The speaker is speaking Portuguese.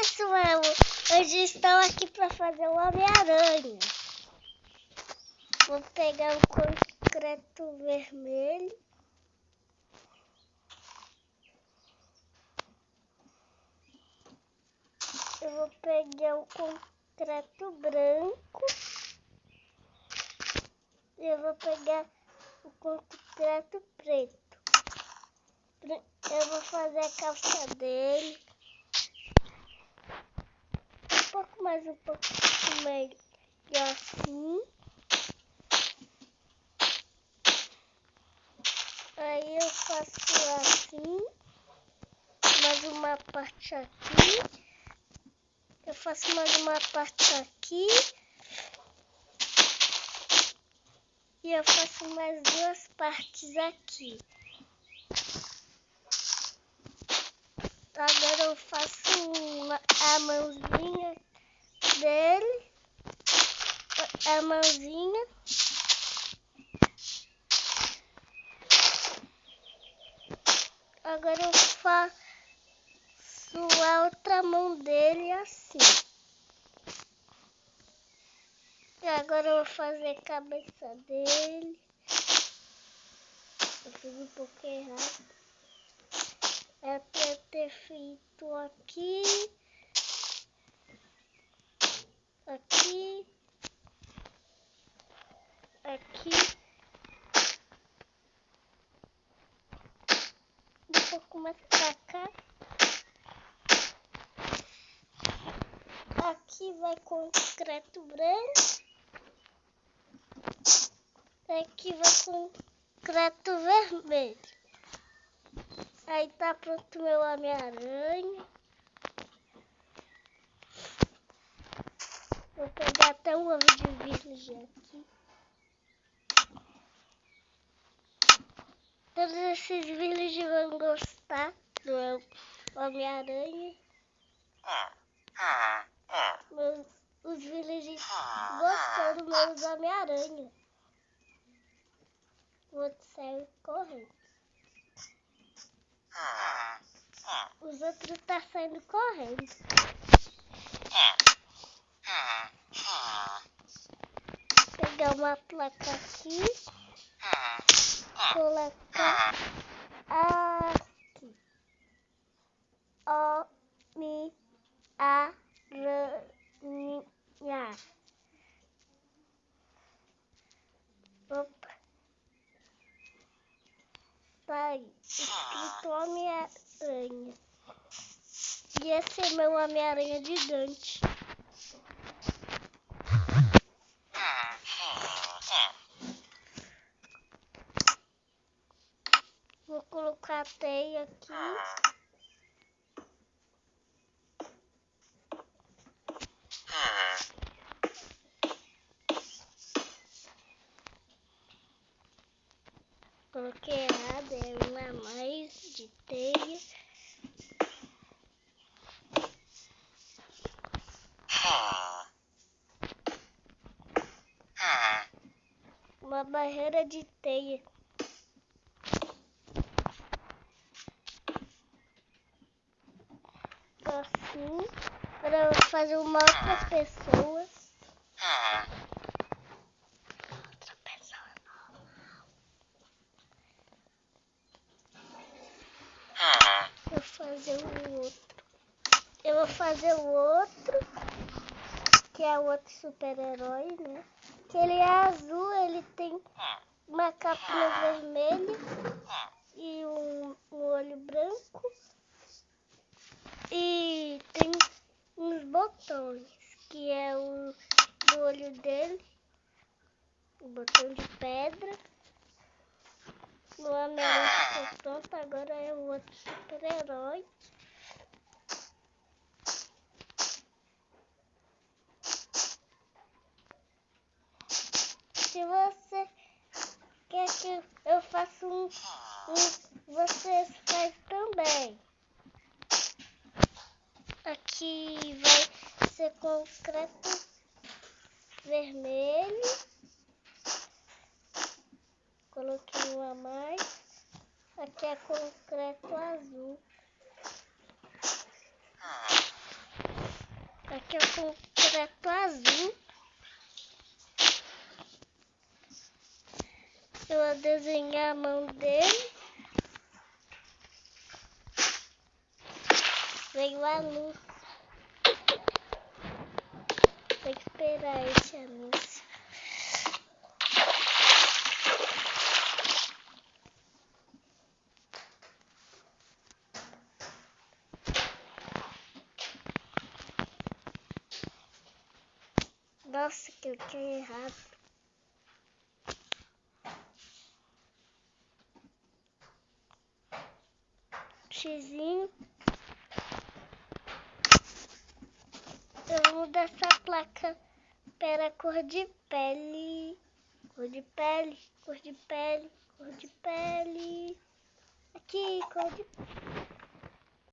pessoal, hoje estou aqui para fazer o Homem-Aranha. Vou pegar o concreto vermelho. Eu vou pegar o concreto branco. Eu vou pegar o concreto preto. Eu vou fazer a calça dele. Pouco mais, um pouco melhor assim. Aí eu faço assim. Mais uma parte aqui. Eu faço mais uma parte aqui. E eu faço mais duas partes aqui. Agora eu faço uma, a mãozinha dele. A mãozinha. Agora eu faço a outra mão dele assim. E agora eu vou fazer a cabeça dele. Eu fiz um pouco errado é para ter feito aqui, aqui, aqui, um pouco mais para cá. Aqui vai concreto branco. Aqui vai concreto vermelho. Aí tá pronto meu Homem-Aranha. Vou pegar até um ovo de virgem aqui. Todos esses villages vão gostar do Homem-Aranha. Os villages gostam do meu Homem-Aranha. O outro correndo. Os outros tá saindo correndo. Pegar uma placa aqui. Colocar aqui. O mi a aranha. Opa. Tá aí. Escrito Homem-Aranha. E esse é meu Homem-Aranha gigante. Vou colocar a teia aqui. Coloquei errado, é uma mais de teia. Uma barreira de teia. Assim, para fazer uma outra pessoa. Outra pessoa Vou fazer o outro. Eu vou fazer o outro, que é o outro super-herói, né? que ele é azul, ele capinha vermelha e um, um olho branco e tem uns botões, que é o do olho dele, o botão de pedra. No Homem-Aranha pronto, agora é o outro super-herói. Eu faça um, um você faz também. Aqui vai ser concreto vermelho. Coloquei um a mais. Aqui é concreto azul. que é concreto azul. Eu vou desenhar a mão dele. Veio a luz. Vou esperar esse anúncio. Nossa, que eu tinha errado. Xizinho. Eu vou mudar essa placa para cor de pele. Cor de pele, cor de pele, cor de pele. Aqui, cor de